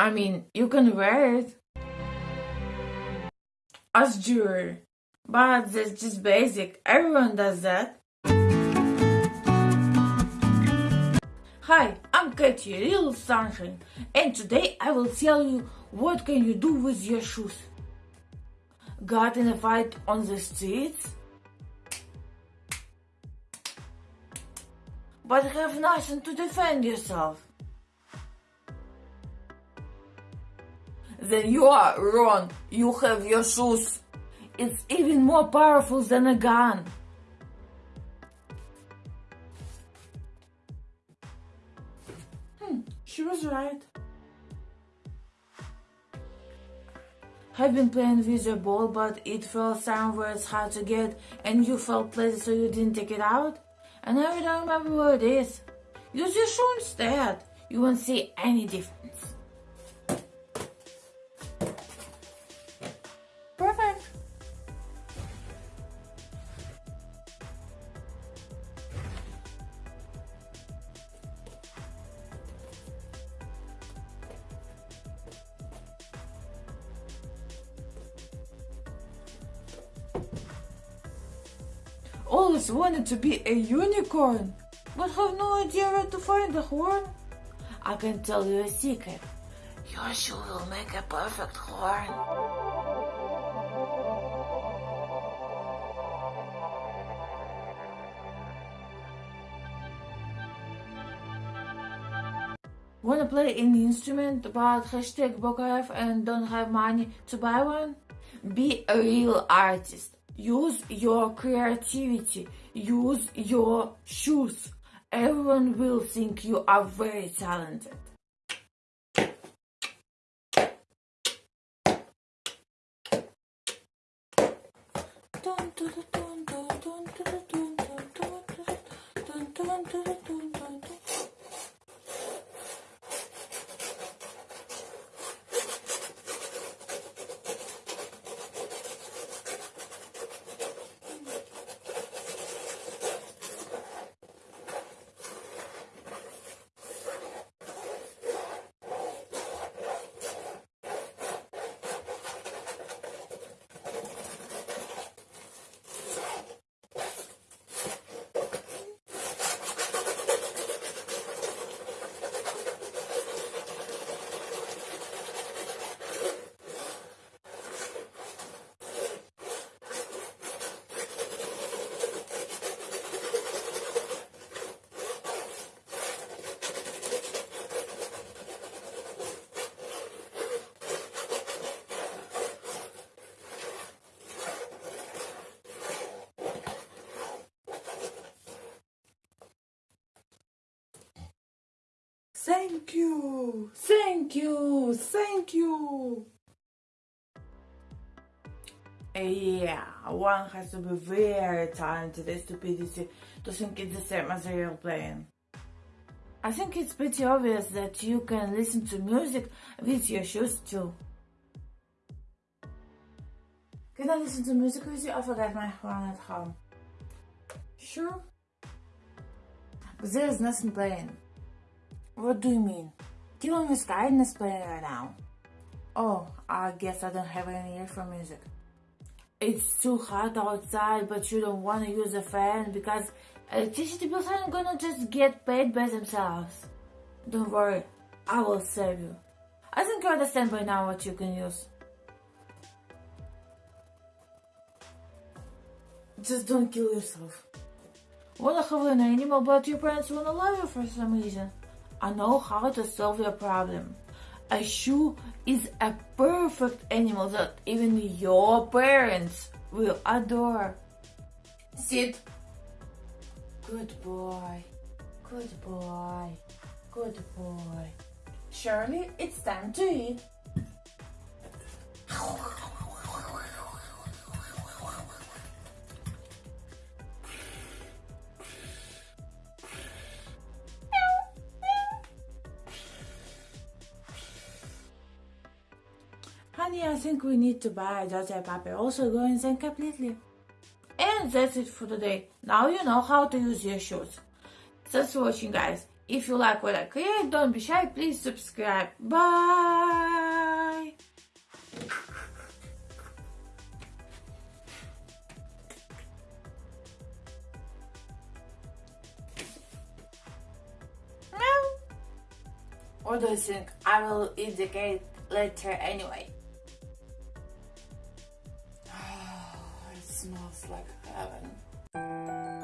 I mean, you can wear it as jewelry, but that's just basic. Everyone does that. Hi, I'm Katie, Real Sunshine, and today I will tell you what can you do with your shoes. Got in a fight on the streets? But have nothing to defend yourself. Then you are wrong. You have your shoes. It's even more powerful than a gun. Hmm, she was right. I've been playing with your ball, but it fell somewhere it's hard to get, and you felt lazy so you didn't take it out? And now you don't remember where it is. Use your shoe instead. You won't see any difference. Always wanted to be a unicorn, but have no idea where to find a horn. I can tell you a secret. Your shoe will make a perfect horn. Wanna play any instrument but hashtag Bokayev and don't have money to buy one? Be a real artist. Use your creativity. Use your shoes. Everyone will think you are very talented. Dun, dun, dun, Thank you, thank you, thank you. Yeah, one has to be very talented and stupidity to think it's the same as a real playing. I think it's pretty obvious that you can listen to music with your shoes too. Can I listen to music with you? I forgot my phone at home. Sure. But there is nothing playing. What do you mean? Do you want Dylan Miss Garden is playing right now. Oh, I guess I don't have any ear for music. It's too hot outside, but you don't want to use a fan because electricity bills aren't gonna just get paid by themselves. Don't worry, I will save you. I think you understand by now what you can use. Just don't kill yourself. Wanna have an animal, but your parents wanna love you for some reason. I know how to solve your problem. A shoe is a perfect animal that even your parents will adore. Sit. Good boy. Good boy. Good boy. Shirley, it's time to eat. money I think we need to buy Georgia paper also going then completely. And that's it for today. Now you know how to use your shoes. Thanks for watching guys. If you like what I create, don't be shy, please subscribe. Bye! What do you think? I will eat later anyway. smells like heaven.